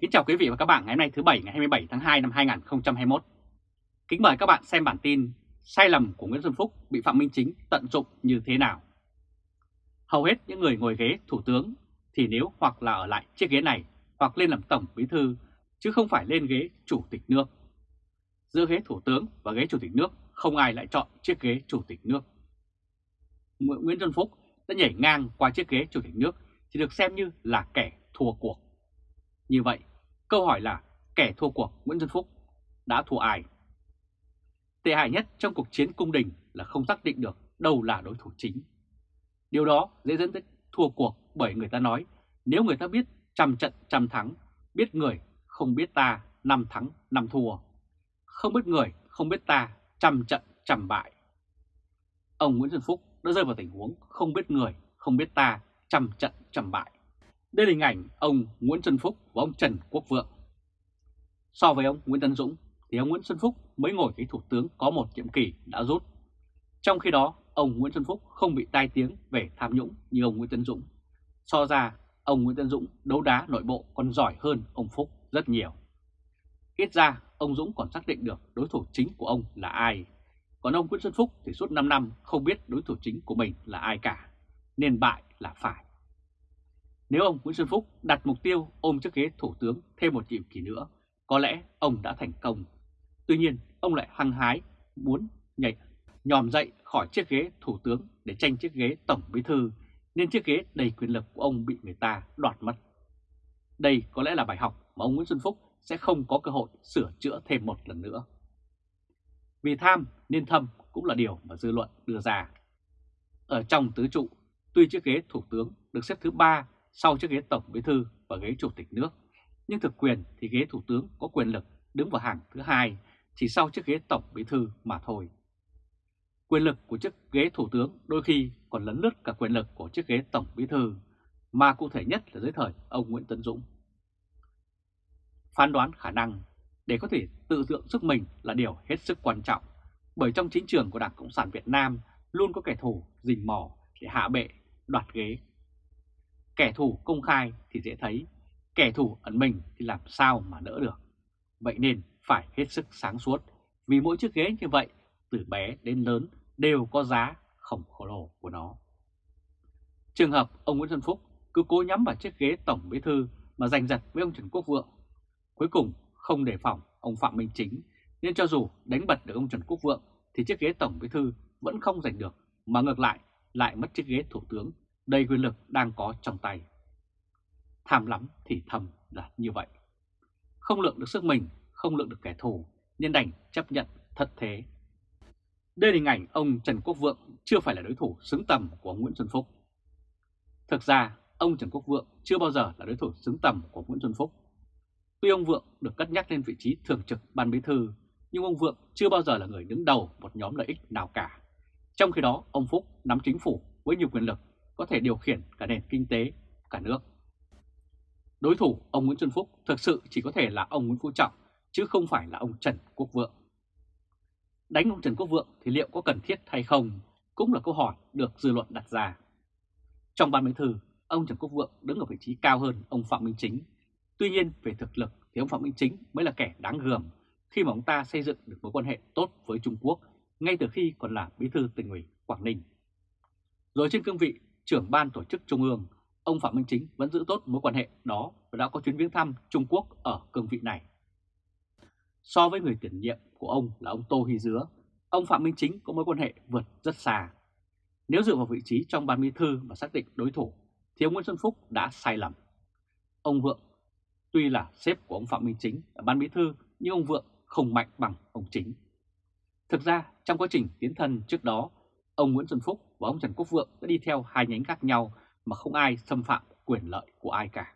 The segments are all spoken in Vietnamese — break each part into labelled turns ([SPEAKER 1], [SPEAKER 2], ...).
[SPEAKER 1] Kính chào quý vị và các bạn ngày hôm nay thứ Bảy, ngày 27 tháng 2 năm 2021. Kính mời các bạn xem bản tin sai lầm của Nguyễn Xuân Phúc bị Phạm Minh Chính tận dụng như thế nào. Hầu hết những người ngồi ghế, thủ tướng thì nếu hoặc là ở lại chiếc ghế này hoặc lên làm tổng bí thư, chứ không phải lên ghế chủ tịch nước. Giữa ghế thủ tướng và ghế chủ tịch nước, không ai lại chọn chiếc ghế chủ tịch nước. Nguyễn Xuân Phúc đã nhảy ngang qua chiếc ghế chủ tịch nước thì được xem như là kẻ thua cuộc. Như vậy, câu hỏi là kẻ thua cuộc Nguyễn Xuân Phúc đã thua ai? Tệ hại nhất trong cuộc chiến cung đình là không xác định được đâu là đối thủ chính. Điều đó dễ dẫn tới thua cuộc bởi người ta nói nếu người ta biết trăm trận trăm thắng, biết người không biết ta năm thắng năm thua, không biết người không biết ta trăm trận trăm bại. Ông Nguyễn Xuân Phúc đã rơi vào tình huống không biết người, không biết ta trăm trận trăm bại. Đây là hình ảnh ông Nguyễn Xuân Phúc và ông Trần Quốc Vượng. So với ông Nguyễn Tân Dũng thì ông Nguyễn Xuân Phúc mới ngồi cái thủ tướng có một nhiệm kỳ đã rút. Trong khi đó, ông Nguyễn Xuân Phúc không bị tai tiếng về tham nhũng như ông Nguyễn Tân Dũng. So ra, ông Nguyễn Tân Dũng đấu đá nội bộ còn giỏi hơn ông Phúc rất nhiều. Ít ra, ông Dũng còn xác định được đối thủ chính của ông là ai. Còn ông Nguyễn Xuân Phúc thì suốt 5 năm không biết đối thủ chính của mình là ai cả, nên bại là phải. Nếu ông Nguyễn Xuân Phúc đặt mục tiêu ôm chiếc ghế thủ tướng thêm một nhiệm kỳ nữa, có lẽ ông đã thành công. Tuy nhiên, ông lại hăng hái muốn nhảy nhòm dậy khỏi chiếc ghế thủ tướng để tranh chiếc ghế tổng bí thư, nên chiếc ghế đầy quyền lực của ông bị người ta đoạt mất. Đây có lẽ là bài học mà ông Nguyễn Xuân Phúc sẽ không có cơ hội sửa chữa thêm một lần nữa. Vì tham nên thâm cũng là điều mà dư luận đưa ra. Ở trong tứ trụ, tuy chiếc ghế thủ tướng được xếp thứ ba sau chiếc ghế tổng bí thư và ghế chủ tịch nước, nhưng thực quyền thì ghế thủ tướng có quyền lực đứng vào hàng thứ hai chỉ sau chiếc ghế tổng bí thư mà thôi. Quyền lực của chiếc ghế thủ tướng đôi khi còn lấn lướt cả quyền lực của chiếc ghế tổng bí thư, mà cụ thể nhất là dưới thời ông Nguyễn Tấn Dũng. Phán đoán khả năng để có thể tự dưỡng sức mình là điều hết sức quan trọng, bởi trong chính trường của Đảng Cộng sản Việt Nam luôn có kẻ thù rình mò để hạ bệ, đoạt ghế. Kẻ thù công khai thì dễ thấy, kẻ thù ẩn mình thì làm sao mà đỡ được. Vậy nên phải hết sức sáng suốt, vì mỗi chiếc ghế như vậy, từ bé đến lớn đều có giá khổng lồ của nó. Trường hợp ông Nguyễn Xuân Phúc cứ cố nhắm vào chiếc ghế tổng bí thư mà giành giật với ông Trần Quốc Vượng. Cuối cùng không đề phòng ông Phạm Minh Chính, nên cho dù đánh bật được ông Trần Quốc Vượng thì chiếc ghế tổng bí thư vẫn không giành được, mà ngược lại lại mất chiếc ghế thủ tướng đầy quyền lực đang có trong tay. Tham lắm thì thầm là như vậy. Không lượng được sức mình, không lượng được kẻ thù, nên đành chấp nhận thật thế. Đây là hình ảnh ông Trần Quốc Vượng chưa phải là đối thủ xứng tầm của Nguyễn Xuân Phúc. Thực ra, ông Trần Quốc Vượng chưa bao giờ là đối thủ xứng tầm của Nguyễn Xuân Phúc. Tuy ông Vượng được cất nhắc lên vị trí thường trực ban bí thư, nhưng ông Vượng chưa bao giờ là người đứng đầu một nhóm lợi ích nào cả. Trong khi đó, ông Phúc nắm chính phủ với nhiều quyền lực, có thể điều khiển cả nền kinh tế, cả nước. Đối thủ ông Nguyễn Xuân Phúc thực sự chỉ có thể là ông Nguyễn Phú Trọng, chứ không phải là ông Trần Quốc Vượng. Đánh ông Trần Quốc Vượng thì liệu có cần thiết hay không, cũng là câu hỏi được dư luận đặt ra. Trong ban bí thư, ông Trần Quốc Vượng đứng ở vị trí cao hơn ông Phạm Minh Chính. Tuy nhiên, về thực lực thì ông Phạm Minh Chính mới là kẻ đáng gờm khi mà ông ta xây dựng được mối quan hệ tốt với Trung Quốc ngay từ khi còn là bí thư tỉnh ủy Quảng Ninh. Rồi trên cương vị trưởng ban tổ chức Trung ương, ông Phạm Minh Chính vẫn giữ tốt mối quan hệ đó và đã có chuyến viếng thăm Trung Quốc ở cương vị này. So với người tiền nhiệm của ông là ông Tô Hy Dứa, ông Phạm Minh Chính có mối quan hệ vượt rất xa. Nếu dựa vào vị trí trong ban bí thư và xác định đối thủ, thì ông Nguyễn Xuân Phúc đã sai lầm. Ông Vượng tuy là sếp của ông Phạm Minh Chính ở ban bí thư, nhưng ông Vượng không mạnh bằng ông Chính. Thực ra, trong quá trình tiến thân trước đó, ông Nguyễn Xuân Phúc và ông Trần Quốc Vượng đã đi theo hai nhánh khác nhau mà không ai xâm phạm quyền lợi của ai cả.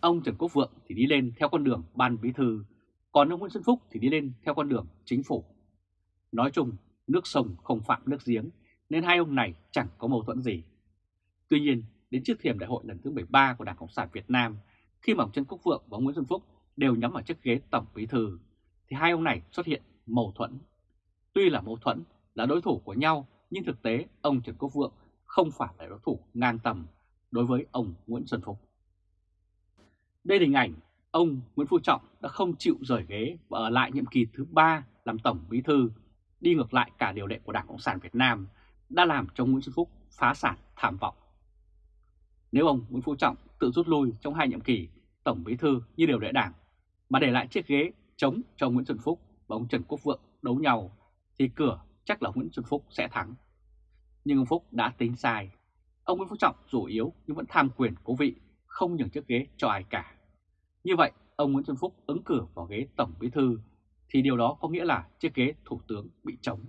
[SPEAKER 1] Ông Trần Quốc Vượng thì đi lên theo con đường ban bí thư, còn ông Nguyễn Xuân Phúc thì đi lên theo con đường chính phủ. Nói chung, nước sông không phạm nước giếng, nên hai ông này chẳng có mâu thuẫn gì. Tuy nhiên, đến trước thềm đại hội lần thứ 13 của Đảng Cộng sản Việt Nam, khi mà ông Trần Quốc Vượng và ông Nguyễn Xuân Phúc đều nhắm vào chiếc ghế tổng bí thư, thì hai ông này xuất hiện mâu thuẫn. Tuy là mâu thuẫn, là đối thủ của nhau, nhưng thực tế ông Trần Quốc Vượng không phải là đối thủ ngang tầm đối với ông Nguyễn Xuân Phúc. Đây là hình ảnh ông Nguyễn Phú Trọng đã không chịu rời ghế và ở lại nhiệm kỳ thứ ba làm Tổng Bí Thư, đi ngược lại cả điều lệ của Đảng Cộng sản Việt Nam, đã làm cho Nguyễn Xuân Phúc phá sản thảm vọng. Nếu ông Nguyễn Phú Trọng tự rút lui trong hai nhiệm kỳ Tổng Bí Thư như điều lệ Đảng, mà để lại chiếc ghế chống cho Nguyễn Xuân Phúc và ông Trần Quốc Vượng đấu nhau, thì cửa chắc là Nguyễn Xuân Phúc sẽ thắng. Nhưng ông Phúc đã tính sai. Ông Nguyễn Phú Trọng dù yếu nhưng vẫn tham quyền cố vị, không nhường chiếc ghế cho ai cả. Như vậy, ông Nguyễn Xuân Phúc ứng cử vào ghế Tổng Bí Thư thì điều đó có nghĩa là chiếc ghế Thủ tướng bị trống.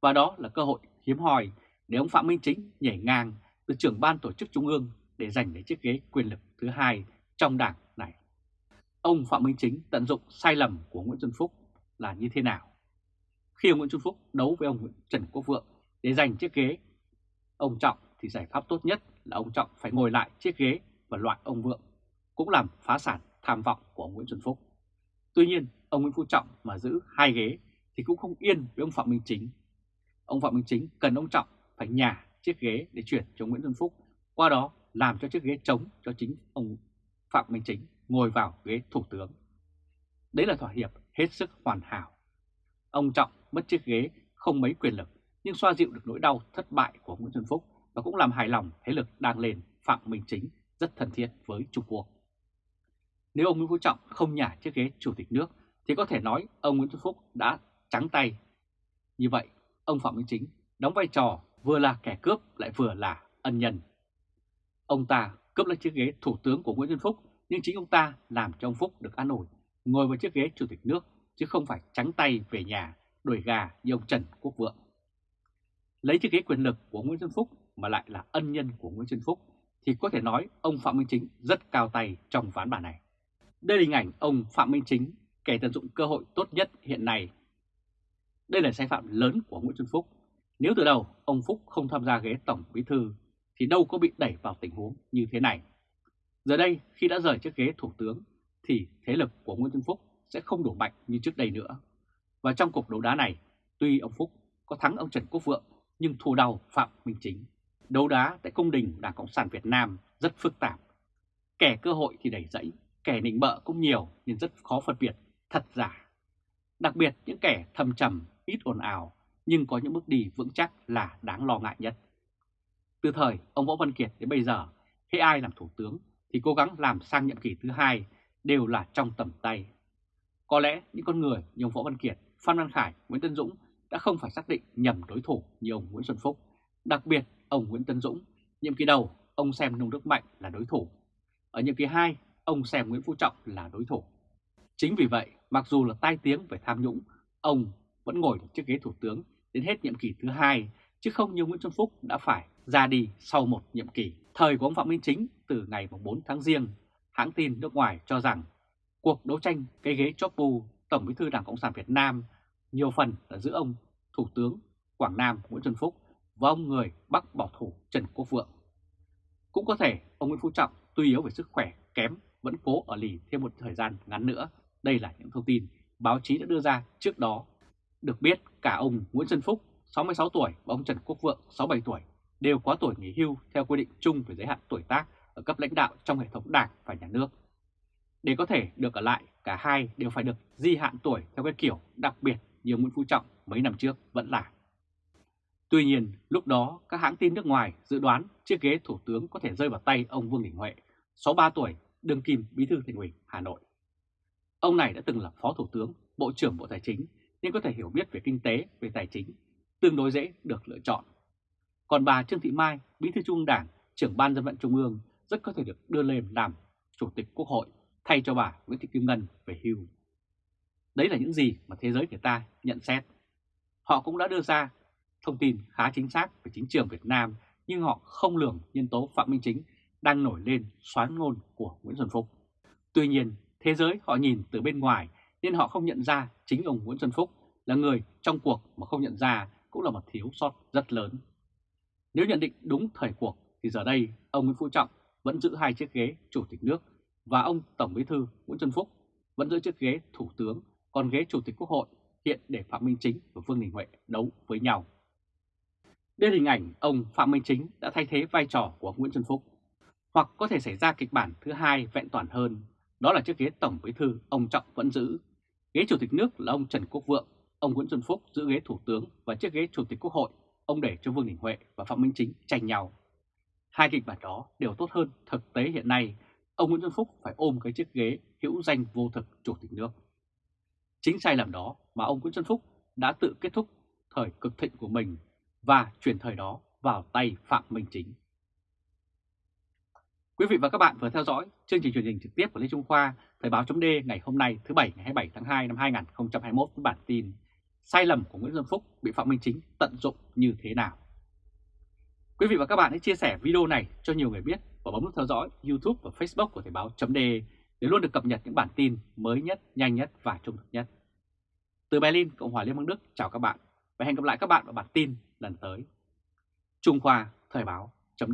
[SPEAKER 1] Và đó là cơ hội hiếm hoi để ông Phạm Minh Chính nhảy ngang từ trưởng ban tổ chức Trung ương để giành lấy chiếc ghế quyền lực thứ hai trong đảng này. Ông Phạm Minh Chính tận dụng sai lầm của Nguyễn Xuân Phúc là như thế nào? Khi ông Nguyễn Xuân Phúc đấu với ông Trần Quốc Vượng để giành chiếc ghế, ông Trọng thì giải pháp tốt nhất là ông Trọng phải ngồi lại chiếc ghế và loại ông Vượng, cũng làm phá sản tham vọng của ông Nguyễn Xuân Phúc. Tuy nhiên, ông Nguyễn Phú Trọng mà giữ hai ghế thì cũng không yên với ông Phạm Minh Chính. Ông Phạm Minh Chính cần ông Trọng phải nhả chiếc ghế để chuyển cho Nguyễn Xuân Phúc, qua đó làm cho chiếc ghế trống cho chính ông Phạm Minh Chính ngồi vào ghế thủ tướng. Đấy là thỏa hiệp hết sức hoàn hảo. Ông Trọng mất chiếc ghế không mấy quyền lực nhưng xoa dịu được nỗi đau thất bại của Nguyễn Xuân Phúc và cũng làm hài lòng thế lực đang lên Phạm Minh Chính rất thân thiết với Trung Quốc. Nếu ông Nguyễn Phú Trọng không nhả chiếc ghế chủ tịch nước thì có thể nói ông Nguyễn Xuân Phúc đã trắng tay. Như vậy, ông Phạm Minh Chính đóng vai trò vừa là kẻ cướp lại vừa là ân nhân. Ông ta cướp lấy chiếc ghế thủ tướng của Nguyễn Xuân Phúc nhưng chính ông ta làm cho ông Phúc được an ổn ngồi vào chiếc ghế chủ tịch nước chứ không phải trắng tay về nhà đuổi gà như ông Trần Quốc Vượng. Lấy chiếc ghế quyền lực của Nguyễn Xuân Phúc mà lại là ân nhân của Nguyễn Xuân Phúc thì có thể nói ông Phạm Minh Chính rất cao tay trong ván bài này. Đây là hình ảnh ông Phạm Minh Chính kẻ tận dụng cơ hội tốt nhất hiện nay. Đây là sai phạm lớn của Nguyễn Xuân Phúc. Nếu từ đầu ông Phúc không tham gia ghế Tổng Bí Thư thì đâu có bị đẩy vào tình huống như thế này. Giờ đây khi đã rời chiếc ghế Thủ tướng thì thế lực của Nguyễn Xuân Phúc sẽ không đủ mạnh như trước đây nữa. Và trong cuộc đấu đá này, tuy ông Phúc có thắng ông Trần Quốc Vượng nhưng thù đầu Phạm Minh Chính. Đấu đá tại công đình Đảng Cộng sản Việt Nam rất phức tạp. Kẻ cơ hội thì đẩy dẫy, kẻ nịnh bợ cũng nhiều nên rất khó phân biệt thật giả. Đặc biệt những kẻ thầm trầm, ít ồn ào nhưng có những bước đi vững chắc là đáng lo ngại nhất. Từ thời ông Võ Văn Kiệt đến bây giờ, khi ai làm thủ tướng thì cố gắng làm sang nhiệm kỳ thứ hai đều là trong tầm tay. Có lẽ những con người như ông Võ Văn Kiệt, Phan Văn Khải, Nguyễn Tân Dũng đã không phải xác định nhầm đối thủ như ông Nguyễn Xuân Phúc. Đặc biệt, ông Nguyễn Tân Dũng, nhiệm kỳ đầu, ông xem Nông Đức Mạnh là đối thủ. Ở nhiệm kỳ 2, ông xem Nguyễn Phú Trọng là đối thủ. Chính vì vậy, mặc dù là tai tiếng về tham nhũng, ông vẫn ngồi được chiếc ghế thủ tướng đến hết nhiệm kỳ thứ hai, chứ không như Nguyễn Xuân Phúc đã phải ra đi sau một nhiệm kỳ. Thời của ông Phạm Minh Chính từ ngày 4 tháng Giêng, hãng tin nước ngoài cho rằng cuộc đấu tranh cái ghế chóp bu Tổng bí thư Đảng Cộng sản Việt Nam nhiều phần là giữa ông Thủ tướng Quảng Nam Nguyễn Xuân Phúc và ông người Bắc bảo thủ Trần Quốc Vượng. Cũng có thể ông Nguyễn Phú Trọng tuy yếu về sức khỏe kém vẫn cố ở lì thêm một thời gian ngắn nữa. Đây là những thông tin báo chí đã đưa ra trước đó. Được biết cả ông Nguyễn Xuân Phúc 66 tuổi và ông Trần Quốc Vượng 67 tuổi đều quá tuổi nghỉ hưu theo quy định chung về giới hạn tuổi tác ở cấp lãnh đạo trong hệ thống đảng và nhà nước. Để có thể được ở lại, cả hai đều phải được di hạn tuổi theo cái kiểu đặc biệt như Nguyễn Phú Trọng mấy năm trước vẫn là. Tuy nhiên, lúc đó các hãng tin nước ngoài dự đoán chiếc ghế thủ tướng có thể rơi vào tay ông Vương Đình Huệ, 63 tuổi, đương kim bí thư thành ủy Hà Nội. Ông này đã từng là phó thủ tướng, bộ trưởng bộ tài chính nên có thể hiểu biết về kinh tế, về tài chính, tương đối dễ được lựa chọn. Còn bà Trương Thị Mai, bí thư Trung ương Đảng, trưởng ban dân vận Trung ương rất có thể được đưa lên làm chủ tịch Quốc hội thay cho bà Nguyễn Thị Kim Ngân về hưu. Đấy là những gì mà thế giới người ta nhận xét. Họ cũng đã đưa ra thông tin khá chính xác về chính trường Việt Nam nhưng họ không lường nhân tố Phạm Minh Chính đang nổi lên xoán ngôn của Nguyễn Xuân Phúc. Tuy nhiên, thế giới họ nhìn từ bên ngoài nên họ không nhận ra chính ông Nguyễn Xuân Phúc là người trong cuộc mà không nhận ra cũng là một thiếu sót rất lớn. Nếu nhận định đúng thời cuộc thì giờ đây ông Nguyễn Phú Trọng vẫn giữ hai chiếc ghế Chủ tịch nước và ông Tổng Bí thư Nguyễn Xuân Phúc vẫn giữ chiếc ghế Thủ tướng, còn ghế Chủ tịch Quốc hội hiện để Phạm Minh Chính và Vương Đình Huệ đấu với nhau. Đây là hình ảnh ông Phạm Minh Chính đã thay thế vai trò của Nguyễn Xuân Phúc. Hoặc có thể xảy ra kịch bản thứ hai vẹn toàn hơn, Đó là chiếc ghế Tổng Bí thư ông Trọng vẫn giữ, ghế Chủ tịch nước là ông Trần Quốc Vượng, ông Nguyễn Xuân Phúc giữ ghế Thủ tướng và chiếc ghế Chủ tịch Quốc hội ông để cho Vương Đình Huệ và Phạm Minh Chính tranh nhau. Hai kịch bản đó đều tốt hơn thực tế hiện nay, ông Nguyễn Xuân Phúc phải ôm cái chiếc ghế hữu danh vô thực Chủ tịch nước. Chính sai lầm đó mà ông Nguyễn Xuân Phúc đã tự kết thúc thời cực thịnh của mình và chuyển thời đó vào tay Phạm Minh Chính. Quý vị và các bạn vừa theo dõi chương trình truyền hình trực tiếp của Lê Trung Khoa, Thời báo chấm ngày hôm nay thứ Bảy ngày 27 tháng 2 năm 2021 với bản tin Sai lầm của Nguyễn Xuân Phúc bị Phạm Minh Chính tận dụng như thế nào? Quý vị và các bạn hãy chia sẻ video này cho nhiều người biết và bấm nút theo dõi YouTube và Facebook của Thời báo chấm để để luôn được cập nhật những bản tin mới nhất, nhanh nhất và trung thực nhất. Từ Berlin, Cộng hòa Liên bang Đức, chào các bạn và hẹn gặp lại các bạn vào bản tin lần tới. Trung Khoa Thời báo chấm